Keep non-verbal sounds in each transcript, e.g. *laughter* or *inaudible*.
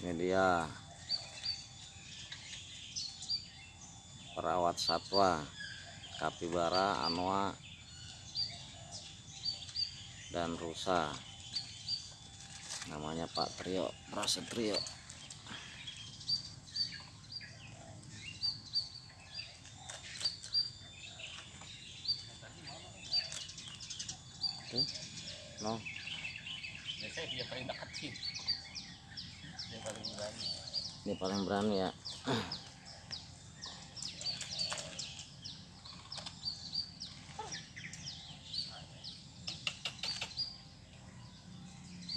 ini dia perawat satwa. Kapibara anoa dan rusa. Namanya Pak Trio Prasetrio Oke, no. Biasanya dia paling dekat sih paling berani. Ini paling berani. Ya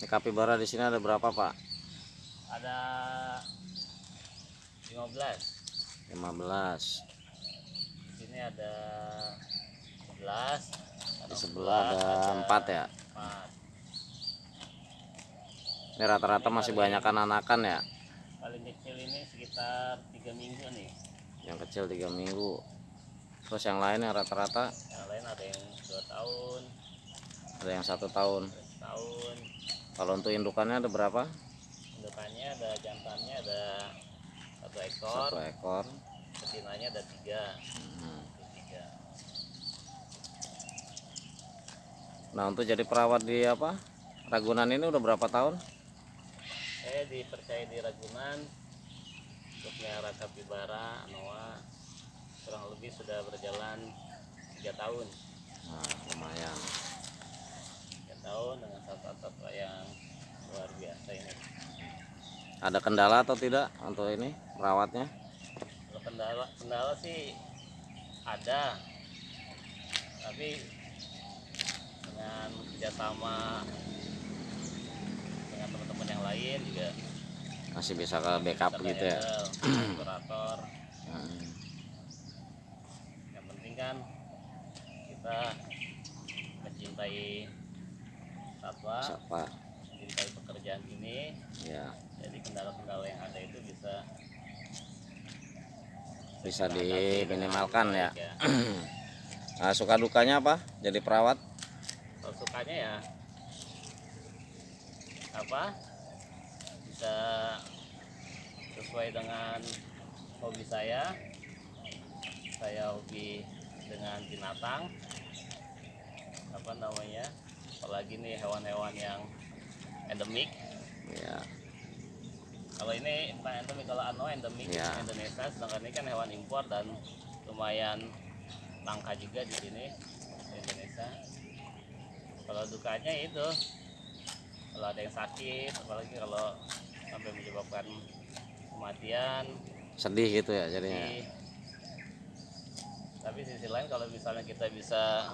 ini kapibara di sini ada berapa pak? Ada 15 15 di sini ada 11 di sebelah ada empat ya empat ini rata-rata masih banyak anakan ya. Paling kecil ini sekitar tiga minggu nih. Yang kecil tiga minggu. Terus yang lain yang rata-rata? Yang lain ada yang dua tahun. Ada yang satu tahun. Ada setahun kalau untuk indukannya ada berapa? Indukannya ada jantannya ada satu ekor. Satu ekor. Betinanya ada tiga. Hmm. Tiga. Nah untuk jadi perawat di apa? Ragunan ini udah berapa tahun saya dipercaya di Ragunan untuk melihara kapibara Anoa kurang lebih sudah berjalan tiga tahun. Nah lumayan. Tiga tahun dengan satwa-satwa yang luar biasa ini. Ada kendala atau tidak untuk ini perawatnya? Kalau kendala kendala sih ada. Tapi dengan kerjasama dengan teman-teman yang lain juga masih bisa ke backup kita gitu ya? *clears throat* operator. Hmm. yang penting kan kita mencintai satwa siapa mencintai pekerjaan ini. Ya. Jadi kendala-kendala yang ada itu bisa bisa diminimalkan ya. baik ya. *clears throat* nah, suka dukanya apa? Jadi perawat? Kalau sukanya ya apa bisa sesuai dengan hobi saya. Saya hobi dengan binatang. Apa namanya? Apalagi nih hewan-hewan yang endemik. Ya kalau ini bukan endemik kalau ano endemik Ya. Indonesia sedangkan ini kan hewan impor dan lumayan langka juga di sini di Indonesia. Kalau dukanya itu kalau ada yang sakit apalagi kalau sampai menyebabkan kematian. Sedih gitu ya jadinya. Di tapi sisi lain kalau misalnya kita bisa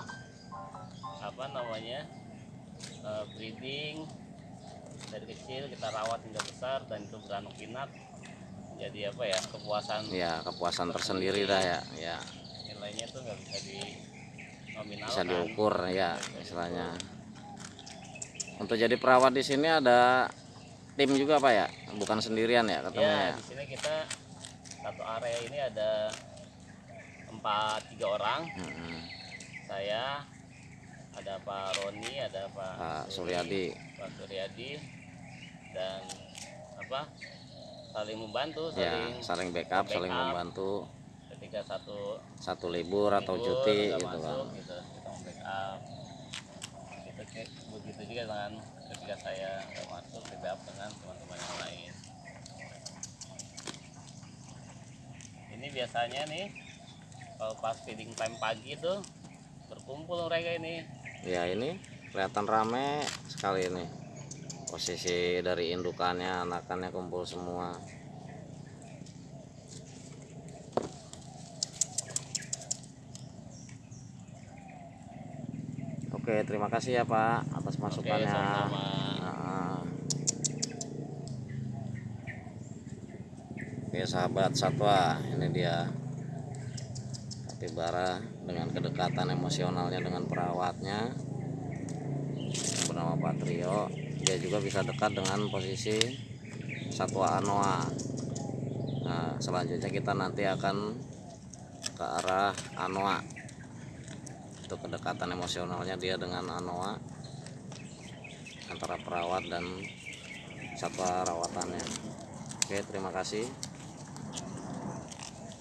apa namanya eh, breeding dari kecil kita rawat hingga besar dan itu beranak pinak jadi apa ya kepuasan ya kepuasan tersendiri dah ya ya nilainya tuh nggak bisa di nominalkan. Bisa diukur ya istilahnya. untuk jadi perawat di sini ada tim juga pak ya? Bukan sendirian ya ketemu ya ya? di sini kita satu area ini ada empat tiga orang. Mm-mm. saya ada Pak Roni ada Pak Pak Suryadi. Pak Suryadi dan apa saling membantu ya saling saling backup saling backup. membantu. Ketika satu satu libur atau libur cuti nggak gitu kan gitu kita backup begitu juga dengan ketika saya masuk backup dengan teman-teman yang lain. Ini biasanya nih kalau pas feeding time pagi tuh berkumpul mereka ini. Ya ini kelihatan rame sekali ini. Posisi dari indukannya anakannya kumpul semua Oke terima kasih ya Pak atas masukannya. Nah. Oke sahabat satwa ini dia. Kapibara dengan kedekatan emosionalnya dengan perawatnya. Yang bernama Pak Trio. Dia juga bisa dekat dengan posisi satwa anoa. Nah selanjutnya kita nanti akan ke arah anoa untuk kedekatan emosionalnya dia dengan anoa antara perawat dan satwa rawatannya Oke, terima kasih.